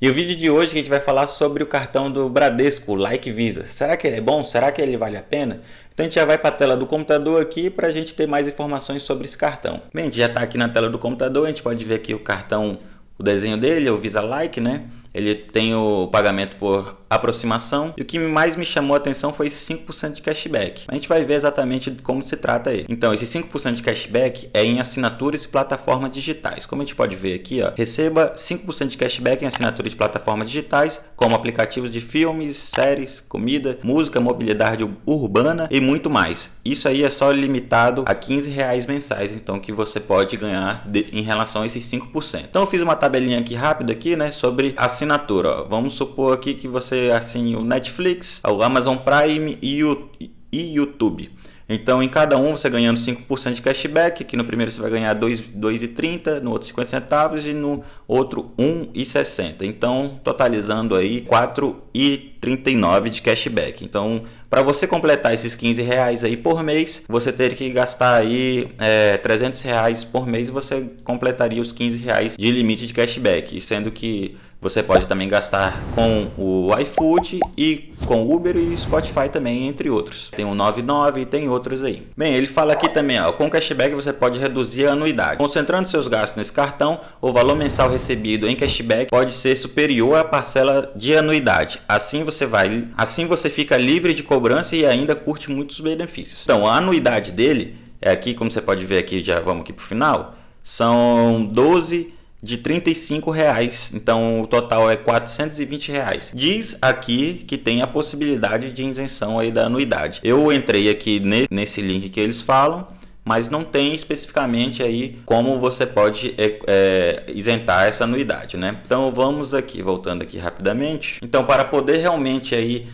E o vídeo de hoje a gente vai falar sobre o cartão do Bradesco, o Like Visa. Será que ele é bom? Será que ele vale a pena? Então a gente já vai para a tela do computador aqui para a gente ter mais informações sobre esse cartão. Bem, a gente já está aqui na tela do computador, a gente pode ver aqui o cartão, o desenho dele, o Visa Like, né? Ele tem o pagamento por aproximação. E o que mais me chamou a atenção foi esse 5% de cashback. A gente vai ver exatamente como se trata ele. Então, esse 5% de cashback é em assinaturas e plataformas digitais. Como a gente pode ver aqui, ó, receba 5% de cashback em assinaturas de plataformas digitais, como aplicativos de filmes, séries, comida, música, mobilidade urbana e muito mais. Isso aí é só limitado a 15 reais mensais, então que você pode ganhar de, em relação a esses 5%. Então eu fiz uma tabelinha aqui rápida aqui, né, sobre assinatura assinatura. Ó. Vamos supor aqui que você assine o Netflix, o Amazon Prime e o e YouTube. Então, em cada um, você ganhando 5% de cashback, que no primeiro você vai ganhar 2,30, no outro 50 centavos e no outro 1,60. Então, totalizando aí 4,39 de cashback. Então, para você completar esses 15 reais aí por mês, você teria que gastar aí é, 300 reais por mês, você completaria os 15 reais de limite de cashback, sendo que você pode também gastar com o iFood e com Uber e Spotify também, entre outros. Tem o 99 e tem outros aí. Bem, ele fala aqui também, ó, com cashback você pode reduzir a anuidade. Concentrando seus gastos nesse cartão, o valor mensal recebido em cashback pode ser superior à parcela de anuidade. Assim você vai, assim você fica livre de cobrança e ainda curte muitos benefícios. Então, a anuidade dele é aqui, como você pode ver aqui, já vamos aqui para o final, são 12 de 35 reais. Então o total é 420 reais. Diz aqui que tem a possibilidade de isenção aí da anuidade. Eu entrei aqui nesse link que eles falam mas não tem especificamente aí como você pode é, é, isentar essa anuidade, né? Então vamos aqui, voltando aqui rapidamente. Então para poder realmente aí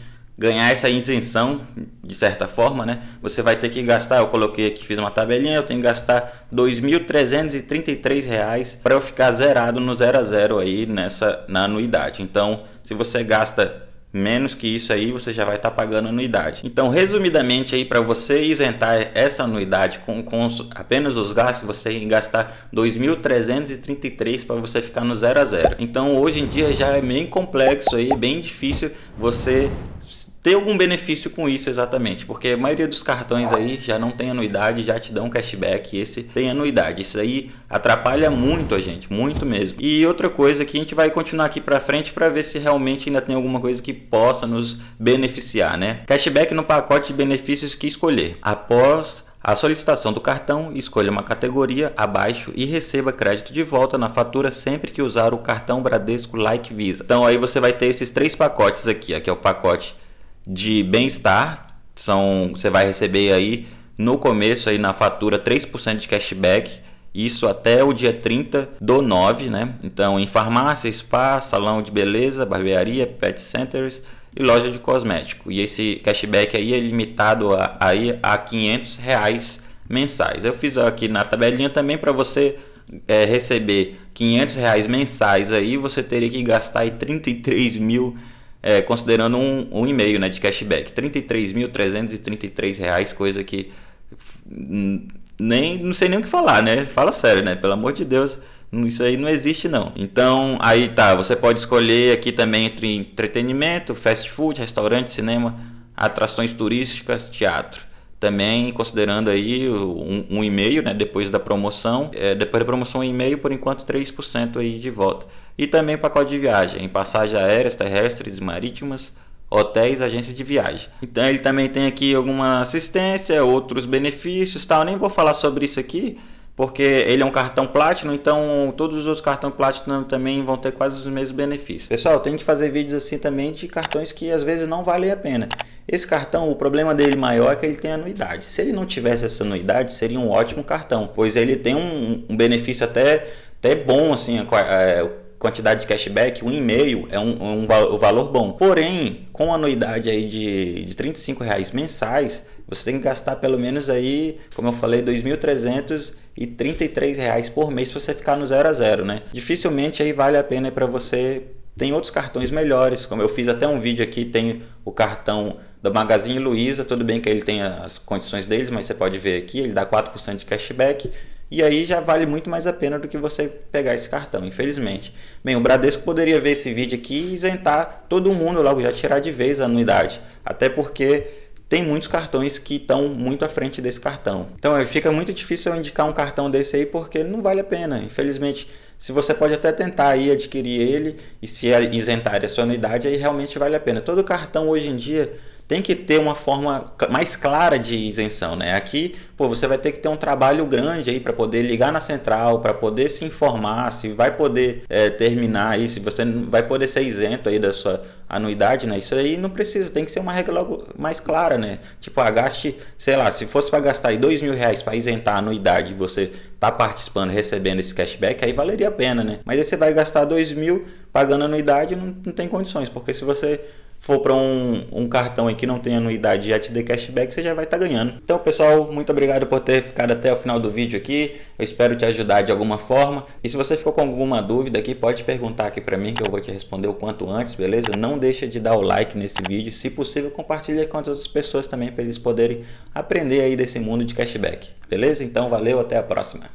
ganhar essa isenção de certa forma, né? Você vai ter que gastar, eu coloquei aqui, fiz uma tabelinha, eu tenho que gastar R$ 2.333 para eu ficar zerado no zero a zero aí nessa na anuidade. Então, se você gasta menos que isso aí você já vai estar tá pagando anuidade. Então, resumidamente aí para você isentar essa anuidade com, com apenas os gastos, você tem que gastar 2.333 para você ficar no zero a zero. Então, hoje em dia já é bem complexo aí, bem difícil você ter algum benefício com isso exatamente, porque a maioria dos cartões aí já não tem anuidade, já te dão cashback, esse tem anuidade. Isso aí atrapalha muito a gente, muito mesmo. E outra coisa que a gente vai continuar aqui para frente para ver se realmente ainda tem alguma coisa que possa nos beneficiar, né? Cashback no pacote de benefícios que escolher. Após a solicitação do cartão, escolha uma categoria abaixo e receba crédito de volta na fatura sempre que usar o cartão Bradesco Like Visa. Então aí você vai ter esses três pacotes aqui, aqui é o pacote de bem-estar. São, você vai receber aí no começo aí na fatura 3% de cashback. Isso até o dia 30 do 9, né? Então, em farmácia, spa, salão de beleza, barbearia, pet centers e loja de cosmético. E esse cashback aí é limitado a, aí a 500 reais mensais. Eu fiz aqui na tabelinha também para você é, receber 500 reais mensais aí, você teria que gastar aí 33 mil é, considerando um, um e-mail né, de cashback. R$ 33.333, coisa que nem não sei nem o que falar, né? Fala sério, né? Pelo amor de Deus, isso aí não existe não. Então, aí tá, você pode escolher aqui também entre entretenimento, fast food, restaurante, cinema, atrações turísticas, teatro. Também considerando aí um, um e-mail, né, depois da promoção, é, depois da promoção um e-mail, por enquanto 3% aí de volta. E também pacote de viagem, em passagens aéreas, terrestres marítimas, hotéis, agências de viagem. Então ele também tem aqui alguma assistência, outros benefícios, tal. Nem vou falar sobre isso aqui, porque ele é um cartão Platinum, então todos os outros cartões Platinum também vão ter quase os mesmos benefícios. Pessoal, tem que fazer vídeos assim também de cartões que às vezes não valem a pena. Esse cartão, o problema dele maior é que ele tem anuidade. Se ele não tivesse essa anuidade, seria um ótimo cartão, pois ele tem um, um benefício até, até bom, assim, a, a, a quantidade de cashback, um e-mail é um, um, um, valor bom. Porém, com anuidade aí de, de 35 reais mensais, você tem que gastar pelo menos aí, como eu falei, 2.300 e 33 reais por mês para você ficar no zero a zero, né? Dificilmente aí vale a pena para você. Tem outros cartões melhores, como eu fiz até um vídeo aqui, tem o cartão da Magazine Luiza, tudo bem que ele tem as condições deles, mas você pode ver aqui, ele dá 4% de cashback e aí já vale muito mais a pena do que você pegar esse cartão, infelizmente. Bem, o Bradesco poderia ver esse vídeo aqui e isentar todo mundo logo, já tirar de vez a anuidade. Até porque tem muitos cartões que estão muito à frente desse cartão. Então é, fica muito difícil eu indicar um cartão desse aí porque não vale a pena. Infelizmente, se você pode até tentar aí adquirir ele e se isentar a sua anuidade, aí realmente vale a pena. Todo cartão hoje em dia tem que ter uma forma mais clara de isenção, né? Aqui, pô, você vai ter que ter um trabalho grande aí para poder ligar na central, para poder se informar se vai poder é, terminar aí, se você vai poder ser isento aí da sua anuidade, né? Isso aí não precisa, tem que ser uma regra mais clara, né? Tipo, ah, gaste, sei lá, se fosse para gastar aí dois mil reais para isentar a anuidade, você tá participando, recebendo esse cashback, aí valeria a pena, né? Mas aí você vai gastar dois mil pagando anuidade, não, não tem condições, porque se você for para um, um cartão aí que não tem anuidade e já te dê cashback, você já vai estar tá ganhando. Então, pessoal, muito obrigado por ter ficado até o final do vídeo aqui. Eu espero te ajudar de alguma forma. E se você ficou com alguma dúvida aqui, pode perguntar aqui para mim que eu vou te responder o quanto antes, beleza? Não deixa de dar o like nesse vídeo. Se possível, compartilhe com as outras pessoas também para eles poderem aprender aí desse mundo de cashback. Beleza? Então, valeu, até a próxima.